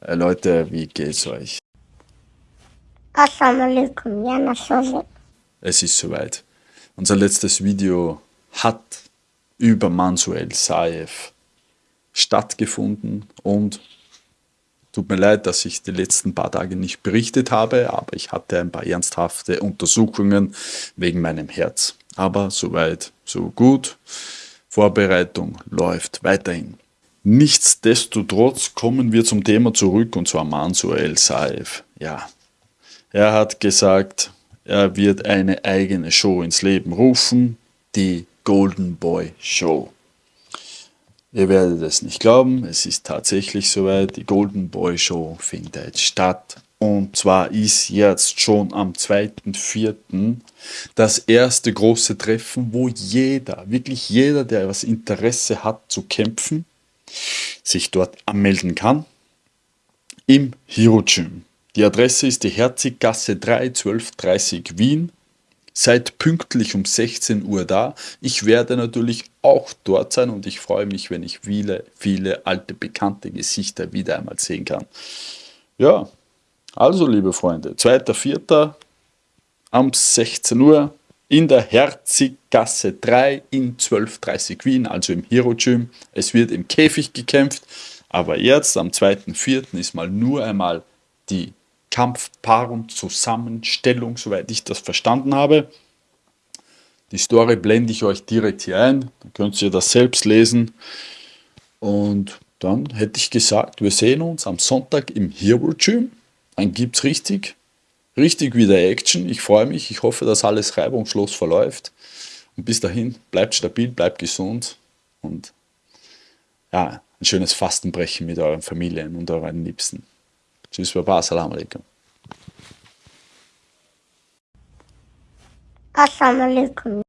Äh, Leute, wie geht's euch? Assalamu alaikum, ja. Es ist soweit. Unser letztes Video hat über Mansuel Saev stattgefunden und tut mir leid, dass ich die letzten paar Tage nicht berichtet habe, aber ich hatte ein paar ernsthafte Untersuchungen wegen meinem Herz. Aber soweit, so gut. Vorbereitung läuft weiterhin. Nichtsdestotrotz kommen wir zum Thema zurück und zwar Mansour El Saif. Ja, er hat gesagt, er wird eine eigene Show ins Leben rufen, die Golden Boy Show. Ihr werdet es nicht glauben, es ist tatsächlich soweit, die Golden Boy Show findet statt. Und zwar ist jetzt schon am 2.4. das erste große Treffen, wo jeder, wirklich jeder, der was Interesse hat zu kämpfen, sich dort anmelden kann im Hero Gym. Die Adresse ist die Herziggasse 3 1230 Wien. Seid pünktlich um 16 Uhr da. Ich werde natürlich auch dort sein und ich freue mich, wenn ich viele, viele alte, bekannte Gesichter wieder einmal sehen kann. Ja, also liebe Freunde, 2.4. um 16 Uhr in der Herziggasse 3 in 1230 Wien, also im Hero Gym. Es wird im Käfig gekämpft, aber jetzt am 2.4. ist mal nur einmal die Kampfpaarung, Zusammenstellung, soweit ich das verstanden habe. Die Story blende ich euch direkt hier ein, dann könnt ihr das selbst lesen. Und dann hätte ich gesagt, wir sehen uns am Sonntag im Hero Gym. Dann gibt es richtig richtig wieder Action. Ich freue mich. Ich hoffe, dass alles reibungslos verläuft. Und bis dahin, bleibt stabil, bleibt gesund und ja, ein schönes Fastenbrechen mit euren Familien und euren Liebsten. Tschüss, Baba, Assalamu alaikum. Assalamu alaikum.